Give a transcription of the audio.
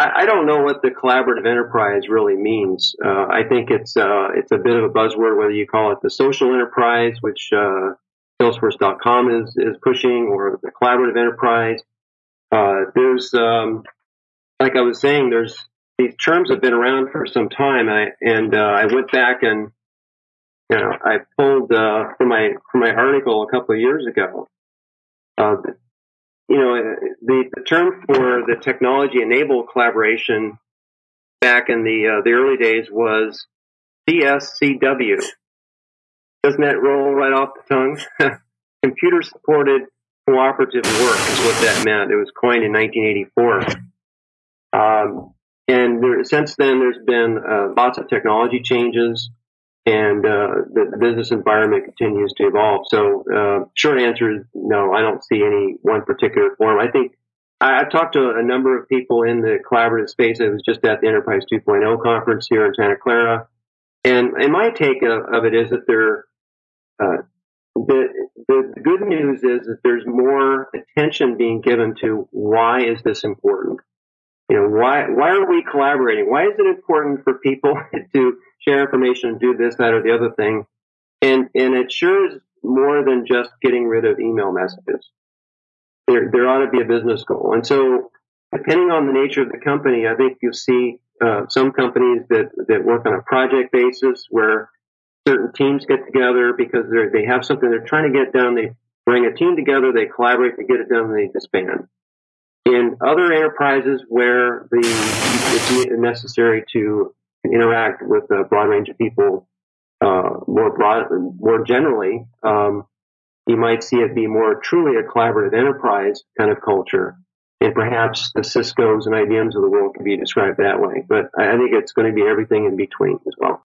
I, don't know what the collaborative enterprise really means. Uh, I think it's uh, it's a bit of a buzzword, whether you call it the social enterprise, which uh, Salesforce.com is is pushing, or the collaborative enterprise. Uh, there's, um, like I was saying, there's these terms have been around for some time, and I, and, uh, I went back and you know I pulled uh, from my from my article a couple of years ago. Uh, you know, the, the term for the technology enabled collaboration back in the uh, the early days was CSCW. Doesn't that roll right off the tongue? Computer supported cooperative work is what that meant. It was coined in 1984. Um, and there, since then, there's been uh, lots of technology changes and uh, the, business environment continues to evolve. So, uh, short answer is no. I don't see any one particular form. I think I, have talked to a number of people in the collaborative space. I was just at the Enterprise 2.0 conference here in Santa Clara, and and my take of, of it is that there. Uh, the, the good news is that there's more attention being given to why is this important? You know, why why are we collaborating? Why is it important for people to share information, and do this, that, or the other thing. And, and it sure is more than just getting rid of email messages. There, there ought to be a business goal. And so depending on the nature of the company, I think you'll see uh, some companies that, that work on a project basis where certain teams get together because they they have something they're trying to get done. They bring a team together, they collaborate to get it done, and they disband. In other enterprises where the it's necessary to interact with a broad range of people uh, more broad, more generally, um, you might see it be more truly a collaborative enterprise kind of culture. And perhaps the Cisco's and IBM's of the world can be described that way. But I think it's going to be everything in between as well.